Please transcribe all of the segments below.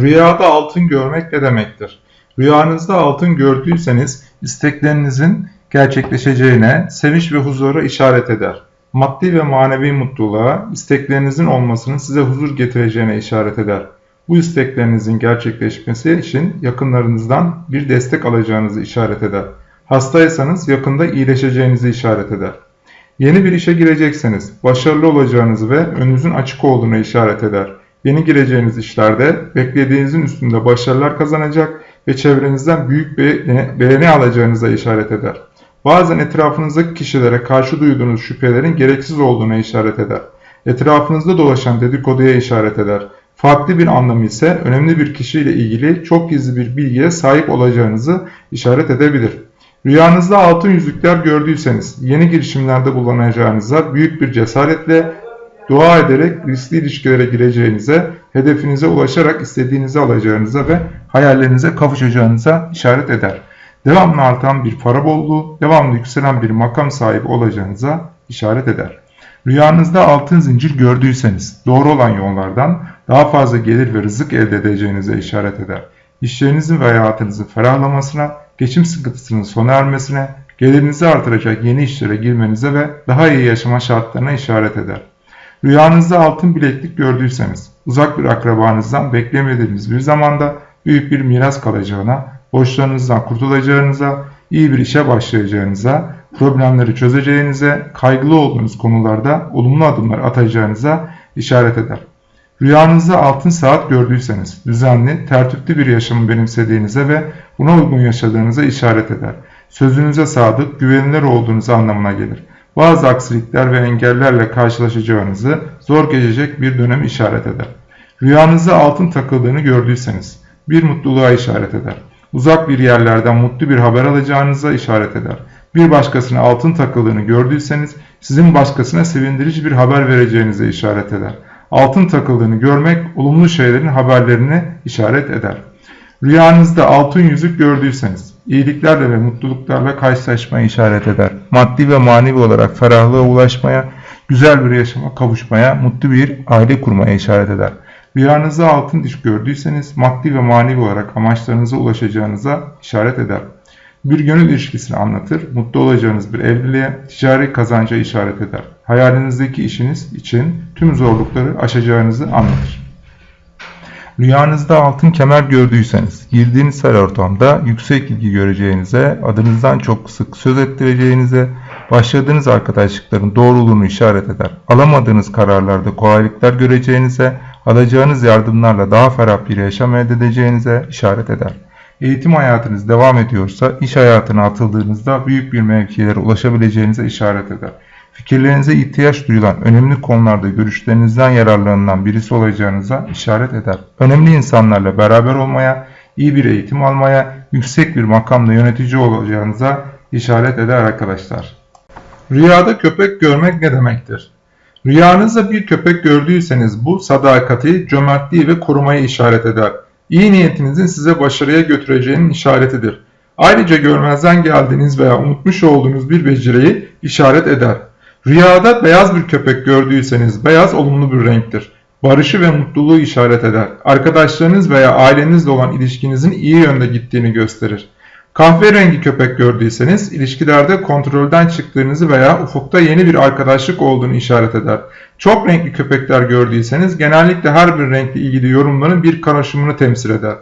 Rüyada altın görmek ne demektir? Rüyanızda altın gördüyseniz isteklerinizin gerçekleşeceğine, sevinç ve huzura işaret eder. Maddi ve manevi mutluluğa, isteklerinizin olmasının size huzur getireceğine işaret eder. Bu isteklerinizin gerçekleşmesi için yakınlarınızdan bir destek alacağınızı işaret eder. Hastaysanız yakında iyileşeceğinizi işaret eder. Yeni bir işe girecekseniz başarılı olacağınızı ve önünüzün açık olduğunu işaret eder. Yeni gireceğiniz işlerde beklediğinizin üstünde başarılar kazanacak ve çevrenizden büyük beğeni, beğeni alacağınıza işaret eder. Bazen etrafınızdaki kişilere karşı duyduğunuz şüphelerin gereksiz olduğuna işaret eder. Etrafınızda dolaşan dedikoduya işaret eder. Farklı bir anlamı ise önemli bir kişiyle ilgili çok gizli bir bilgiye sahip olacağınızı işaret edebilir. Rüyanızda altın yüzükler gördüyseniz yeni girişimlerde bulunacağınıza büyük bir cesaretle dua ederek riskli ilişkilere gireceğinize, hedefinize ulaşarak istediğinizi alacağınıza ve hayallerinize kavuşacağınıza işaret eder. Devamlı artan bir para bolluğu, devamlı yükselen bir makam sahibi olacağınıza işaret eder. Rüyanızda altın zincir gördüyseniz doğru olan yollardan daha fazla gelir ve rızık elde edeceğinize işaret eder. İşlerinizin ve hayatınızın ferahlamasına, geçim sıkıntısının sona ermesine, gelirinizi artıracak yeni işlere girmenize ve daha iyi yaşama şartlarına işaret eder. Rüyanızda altın bileklik gördüyseniz, uzak bir akrabanızdan beklemediğiniz bir zamanda büyük bir miras kalacağına, borçlarınızdan kurtulacağınıza, iyi bir işe başlayacağınıza, problemleri çözeceğinize, kaygılı olduğunuz konularda olumlu adımlar atacağınıza işaret eder. Rüyanızda altın saat gördüyseniz, düzenli, tertipli bir yaşamı benimsediğinize ve buna uygun yaşadığınıza işaret eder. Sözünüze sadık, güvenilir olduğunuz anlamına gelir bazı aksilikler ve engellerle karşılaşacağınızı zor geçecek bir dönem işaret eder. Rüyanızda altın takıldığını gördüyseniz bir mutluluğa işaret eder. Uzak bir yerlerden mutlu bir haber alacağınıza işaret eder. Bir başkasına altın takıldığını gördüyseniz sizin başkasına sevindirici bir haber vereceğinize işaret eder. Altın takıldığını görmek olumlu şeylerin haberlerini işaret eder. Rüyanızda altın yüzük gördüyseniz iyiliklerle ve mutluluklarla karşılaşmayı işaret eder. Maddi ve manevi olarak ferahlığa ulaşmaya, güzel bir yaşama kavuşmaya, mutlu bir aile kurmaya işaret eder. Rüyanızda altın diş gördüyseniz maddi ve manevi olarak amaçlarınıza ulaşacağınıza işaret eder. Bir gönül ilişkisini anlatır, mutlu olacağınız bir evliliğe, ticari kazanca işaret eder. Hayalinizdeki işiniz için tüm zorlukları aşacağınızı anlatır. Rüyanızda altın kemer gördüyseniz, girdiğiniz her ortamda yüksek ilgi göreceğinize, adınızdan çok sık söz ettireceğinize, başladığınız arkadaşlıkların doğruluğunu işaret eder. Alamadığınız kararlarda kolaylıklar göreceğinize, alacağınız yardımlarla daha ferah bir yaşam elde edeceğinize işaret eder. Eğitim hayatınız devam ediyorsa, iş hayatına atıldığınızda büyük bir mevkilere ulaşabileceğinize işaret eder fikirlerinize ihtiyaç duyulan önemli konularda görüşlerinizden yararlanılan birisi olacağınıza işaret eder. Önemli insanlarla beraber olmaya, iyi bir eğitim almaya, yüksek bir makamda yönetici olacağınıza işaret eder arkadaşlar. Rüyada köpek görmek ne demektir? Rüyanızda bir köpek gördüyseniz bu sadakati, cömertliği ve korumayı işaret eder. İyi niyetinizin size başarıya götüreceğinin işaretidir. Ayrıca görmezden geldiğiniz veya unutmuş olduğunuz bir beceriyi işaret eder. Rüyada beyaz bir köpek gördüyseniz beyaz olumlu bir renktir. Barışı ve mutluluğu işaret eder. Arkadaşlarınız veya ailenizle olan ilişkinizin iyi yönde gittiğini gösterir. Kahverengi köpek gördüyseniz ilişkilerde kontrolden çıktığınızı veya ufukta yeni bir arkadaşlık olduğunu işaret eder. Çok renkli köpekler gördüyseniz genellikle her bir renkle ilgili yorumların bir karışımını temsil eder.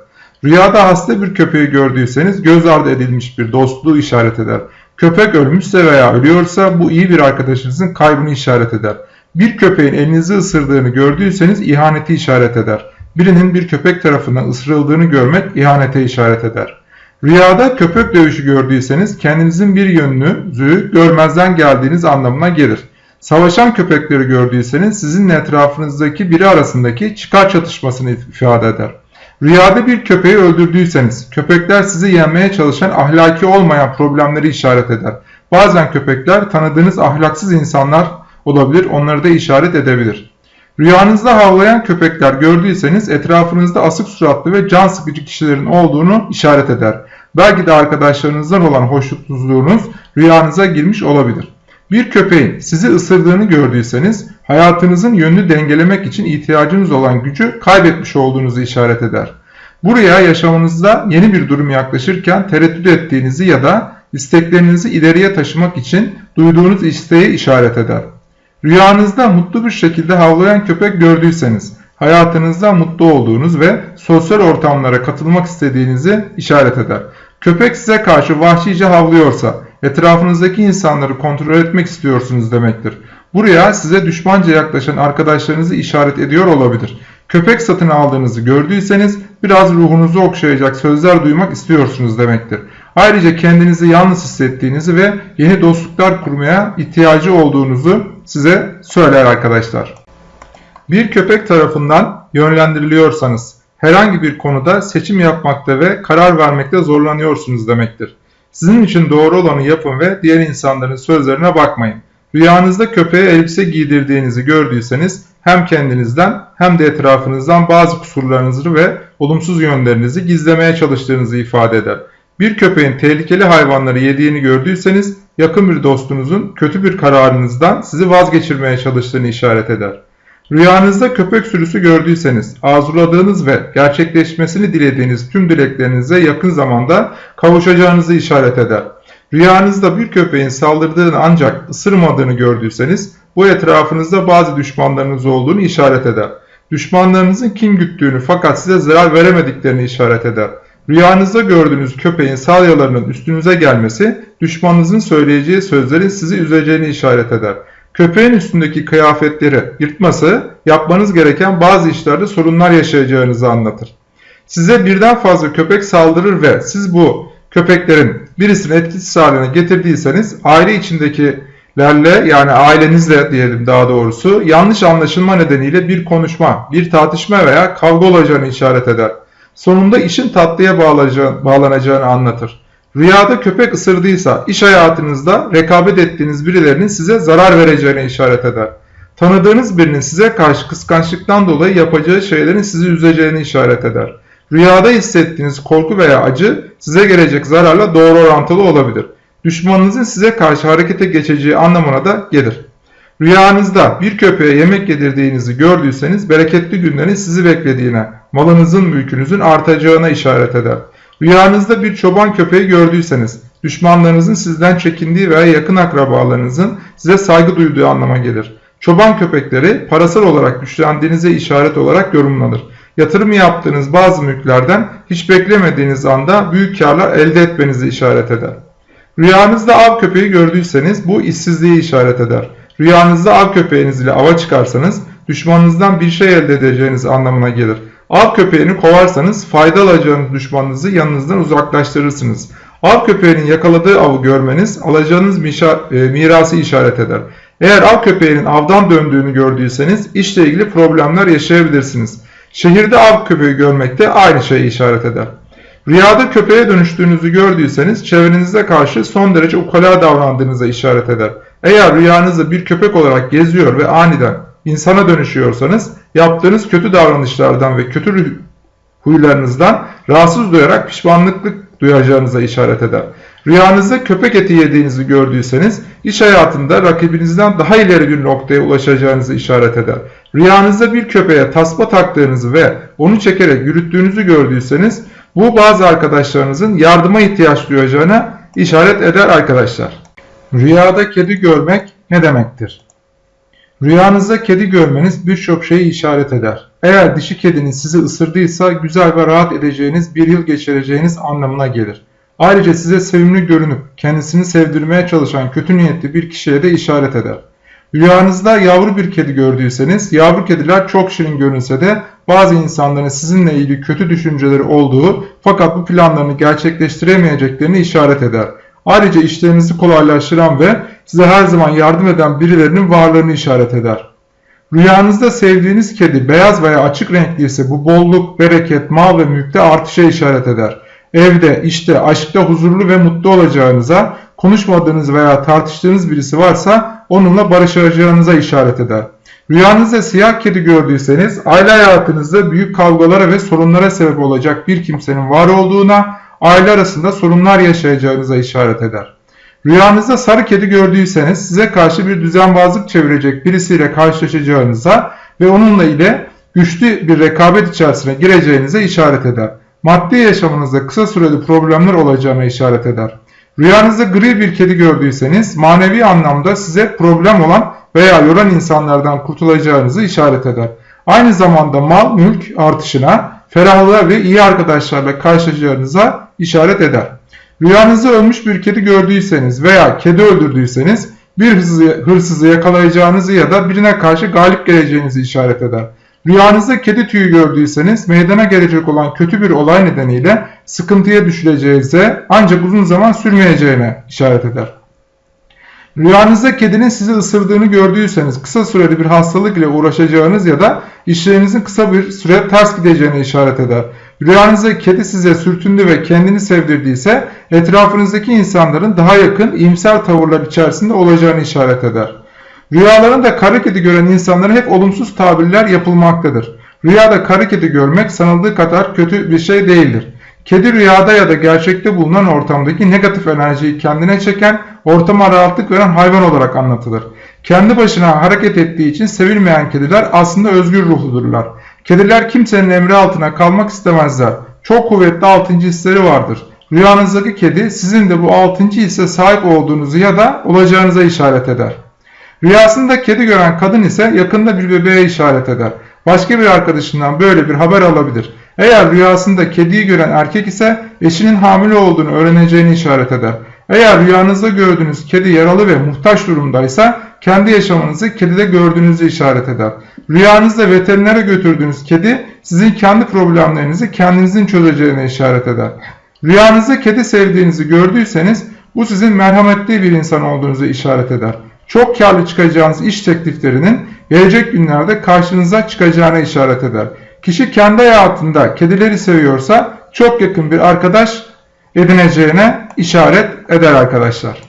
Rüyada hasta bir köpeği gördüyseniz göz ardı edilmiş bir dostluğu işaret eder. Köpek ölmüşse veya ölüyorsa bu iyi bir arkadaşınızın kaybını işaret eder. Bir köpeğin elinizi ısırdığını gördüyseniz ihaneti işaret eder. Birinin bir köpek tarafından ısırıldığını görmek ihanete işaret eder. Rüyada köpek dövüşü gördüyseniz kendinizin bir yönünüzü görmezden geldiğiniz anlamına gelir. Savaşan köpekleri gördüyseniz sizinle etrafınızdaki biri arasındaki çıkar çatışmasını ifade eder. Rüyada bir köpeği öldürdüyseniz, köpekler sizi yenmeye çalışan ahlaki olmayan problemleri işaret eder. Bazen köpekler tanıdığınız ahlaksız insanlar olabilir, onları da işaret edebilir. Rüyanızda havlayan köpekler gördüyseniz etrafınızda asık suratlı ve can sıkıcı kişilerin olduğunu işaret eder. Belki de arkadaşlarınızdan olan hoşnutsuzluğunuz rüyanıza girmiş olabilir. Bir köpeğin sizi ısırdığını gördüyseniz hayatınızın yönünü dengelemek için ihtiyacınız olan gücü kaybetmiş olduğunuzu işaret eder. Buraya yaşamınızda yeni bir durum yaklaşırken tereddüt ettiğinizi ya da isteklerinizi ileriye taşımak için duyduğunuz isteği işaret eder. Rüyanızda mutlu bir şekilde havlayan köpek gördüyseniz, hayatınızda mutlu olduğunuz ve sosyal ortamlara katılmak istediğinizi işaret eder. Köpek size karşı vahşice havlıyorsa, etrafınızdaki insanları kontrol etmek istiyorsunuz demektir. Buraya size düşmanca yaklaşan arkadaşlarınızı işaret ediyor olabilir. Köpek satın aldığınızı gördüyseniz biraz ruhunuzu okşayacak sözler duymak istiyorsunuz demektir. Ayrıca kendinizi yalnız hissettiğinizi ve yeni dostluklar kurmaya ihtiyacı olduğunuzu size söyler arkadaşlar. Bir köpek tarafından yönlendiriliyorsanız herhangi bir konuda seçim yapmakta ve karar vermekte zorlanıyorsunuz demektir. Sizin için doğru olanı yapın ve diğer insanların sözlerine bakmayın. Rüyanızda köpeğe elbise giydirdiğinizi gördüyseniz hem kendinizden hem de etrafınızdan bazı kusurlarınızı ve olumsuz yönlerinizi gizlemeye çalıştığınızı ifade eder. Bir köpeğin tehlikeli hayvanları yediğini gördüyseniz yakın bir dostunuzun kötü bir kararınızdan sizi vazgeçirmeye çalıştığını işaret eder. Rüyanızda köpek sürüsü gördüyseniz arzuladığınız ve gerçekleşmesini dilediğiniz tüm dileklerinize yakın zamanda kavuşacağınızı işaret eder. Rüyanızda bir köpeğin saldırdığını ancak ısırmadığını gördüyseniz bu etrafınızda bazı düşmanlarınız olduğunu işaret eder. Düşmanlarınızın kim güttüğünü fakat size zarar veremediklerini işaret eder. Rüyanızda gördüğünüz köpeğin salyalarının üstünüze gelmesi düşmanınızın söyleyeceği sözlerin sizi üzeceğini işaret eder. Köpeğin üstündeki kıyafetleri yırtması yapmanız gereken bazı işlerde sorunlar yaşayacağınızı anlatır. Size birden fazla köpek saldırır ve siz bu köpeklerin birisini etkisiz haline getirdiyseniz aile içindekilerle yani ailenizle diyelim daha doğrusu yanlış anlaşılma nedeniyle bir konuşma, bir tartışma veya kavga olacağını işaret eder. Sonunda işin tatlıya bağlanacağını anlatır. Rüyada köpek ısırdıysa iş hayatınızda rekabet ettiğiniz birilerinin size zarar vereceğine işaret eder. Tanıdığınız birinin size karşı kıskançlıktan dolayı yapacağı şeylerin sizi üzeceğini işaret eder. Rüyada hissettiğiniz korku veya acı size gelecek zararla doğru orantılı olabilir. Düşmanınızın size karşı harekete geçeceği anlamına da gelir. Rüyanızda bir köpeğe yemek yedirdiğinizi gördüyseniz bereketli günlerin sizi beklediğine, malınızın mülkünüzün artacağına işaret eder. Rüyanızda bir çoban köpeği gördüyseniz düşmanlarınızın sizden çekindiği veya yakın akrabalarınızın size saygı duyduğu anlama gelir. Çoban köpekleri parasal olarak güçlendiğinize işaret olarak yorumlanır. Yatırım yaptığınız bazı mülklerden hiç beklemediğiniz anda büyük karlar elde etmenizi işaret eder. Rüyanızda av köpeği gördüyseniz bu işsizliği işaret eder. Rüyanızda av köpeğiniz ile ava çıkarsanız düşmanınızdan bir şey elde edeceğiniz anlamına gelir. Av köpeğini kovarsanız fayda alacağınız düşmanınızı yanınızdan uzaklaştırırsınız. Av köpeğinin yakaladığı avı görmeniz alacağınız e, mirası işaret eder. Eğer av köpeğinin avdan döndüğünü gördüyseniz işle ilgili problemler yaşayabilirsiniz. Şehirde av köpeği görmek de aynı şeyi işaret eder. Rüyada köpeğe dönüştüğünüzü gördüyseniz çevrenize karşı son derece ukala davrandığınıza işaret eder. Eğer rüyanızda bir köpek olarak geziyor ve aniden insana dönüşüyorsanız yaptığınız kötü davranışlardan ve kötü huylarınızdan rahatsız duyarak pişmanlıklık duyacağınıza işaret eder. Rüyanızda köpek eti yediğinizi gördüyseniz iş hayatında rakibinizden daha ileri bir noktaya ulaşacağınızı işaret eder. Rüyanızda bir köpeğe tasma taktığınızı ve onu çekerek yürüttüğünüzü gördüyseniz bu bazı arkadaşlarınızın yardıma ihtiyaç duyacağına işaret eder arkadaşlar. Rüyada kedi görmek ne demektir? Rüyanızda kedi görmeniz birçok şeyi işaret eder. Eğer dişi kediniz sizi ısırdıysa güzel ve rahat edeceğiniz bir yıl geçireceğiniz anlamına gelir. Ayrıca size sevimli görünüp kendisini sevdirmeye çalışan kötü niyetli bir kişiye de işaret eder. Rüyanızda yavru bir kedi gördüyseniz yavru kediler çok şirin görünse de bazı insanların sizinle ilgili kötü düşünceleri olduğu fakat bu planlarını gerçekleştiremeyeceklerini işaret eder. Ayrıca işlerinizi kolaylaştıran ve size her zaman yardım eden birilerinin varlığını işaret eder. Rüyanızda sevdiğiniz kedi beyaz veya açık renkli ise bu bolluk, bereket, mal ve mülkte artışa işaret eder. Evde, işte, aşkta huzurlu ve mutlu olacağınıza, konuşmadığınız veya tartıştığınız birisi varsa onunla barışacağınıza işaret eder. Rüyanızda siyah kedi gördüyseniz aile hayatınızda büyük kavgalara ve sorunlara sebep olacak bir kimsenin var olduğuna, aile arasında sorunlar yaşayacağınıza işaret eder. Rüyanızda sarı kedi gördüyseniz size karşı bir düzenbazlık çevirecek birisiyle karşılaşacağınıza ve onunla ile güçlü bir rekabet içerisine gireceğinize işaret eder. maddi yaşamınızda kısa süreli problemler olacağına işaret eder. Rüyanızda gri bir kedi gördüyseniz manevi anlamda size problem olan veya yoran insanlardan kurtulacağınızı işaret eder. Aynı zamanda mal mülk artışına, ferahlığa ve iyi arkadaşlarla karşılaşacağınıza işaret eder. Rüyanızda ölmüş bir kedi gördüyseniz veya kedi öldürdüyseniz bir hırsızı, hırsızı yakalayacağınızı ya da birine karşı galip geleceğinizi işaret eder. Rüyanızda kedi tüyü gördüyseniz meydana gelecek olan kötü bir olay nedeniyle sıkıntıya düşüleceğinize ancak uzun zaman sürmeyeceğine işaret eder. Rüyanızda kedinin sizi ısırdığını gördüyseniz kısa süreli bir hastalık ile uğraşacağınız ya da işlerinizin kısa bir süre ters gideceğine işaret eder. Rüyanızda kedi size sürtündü ve kendini sevdirdiyse etrafınızdaki insanların daha yakın iyimser tavırlar içerisinde olacağını işaret eder. Rüyalarında kara kedi gören insanlara hep olumsuz tabirler yapılmaktadır. Rüyada kara kedi görmek sanıldığı kadar kötü bir şey değildir. Kedi rüyada ya da gerçekte bulunan ortamdaki negatif enerjiyi kendine çeken, ortama rahatlık veren hayvan olarak anlatılır. Kendi başına hareket ettiği için sevilmeyen kediler aslında özgür ruhludurlar. Kediler kimsenin emri altına kalmak istemezler. Çok kuvvetli altıncı hisleri vardır. Rüyanızdaki kedi sizin de bu altıncı hisse sahip olduğunuzu ya da olacağınıza işaret eder. Rüyasında kedi gören kadın ise yakında bir bebeğe işaret eder. Başka bir arkadaşından böyle bir haber alabilir. Eğer rüyasında kediyi gören erkek ise eşinin hamile olduğunu öğreneceğini işaret eder. Eğer rüyanızda gördüğünüz kedi yaralı ve muhtaç durumdaysa kendi yaşamınızı kedide gördüğünüzü işaret eder. Rüyanızda veterinere götürdüğünüz kedi sizin kendi problemlerinizi kendinizin çözeceğine işaret eder. Rüyanızda kedi sevdiğinizi gördüyseniz bu sizin merhametli bir insan olduğunuzu işaret eder. Çok karlı çıkacağınız iş tekliflerinin gelecek günlerde karşınıza çıkacağına işaret eder. Kişi kendi hayatında kedileri seviyorsa çok yakın bir arkadaş edineceğine işaret eder arkadaşlar.